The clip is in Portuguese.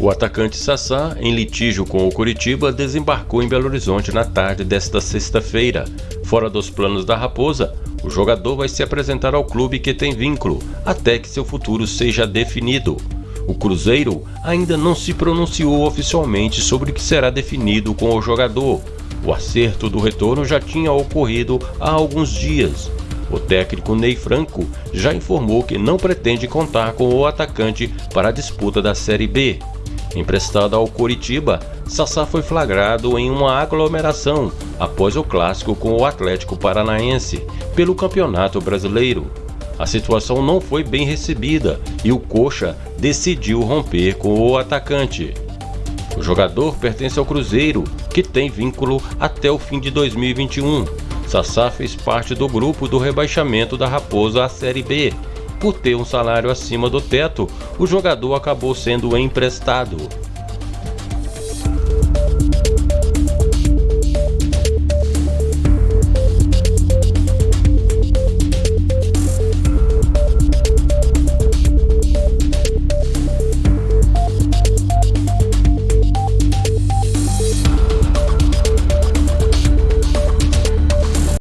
O atacante Sassá, em litígio com o Curitiba, desembarcou em Belo Horizonte na tarde desta sexta-feira. Fora dos planos da Raposa, o jogador vai se apresentar ao clube que tem vínculo, até que seu futuro seja definido. O Cruzeiro ainda não se pronunciou oficialmente sobre o que será definido com o jogador. O acerto do retorno já tinha ocorrido há alguns dias. O técnico Ney Franco já informou que não pretende contar com o atacante para a disputa da Série B. Emprestado ao Coritiba, Sassá foi flagrado em uma aglomeração após o clássico com o Atlético Paranaense pelo Campeonato Brasileiro. A situação não foi bem recebida e o Coxa decidiu romper com o atacante. O jogador pertence ao Cruzeiro, que tem vínculo até o fim de 2021 Sassá fez parte do grupo do rebaixamento da Raposa à Série B. Por ter um salário acima do teto, o jogador acabou sendo emprestado.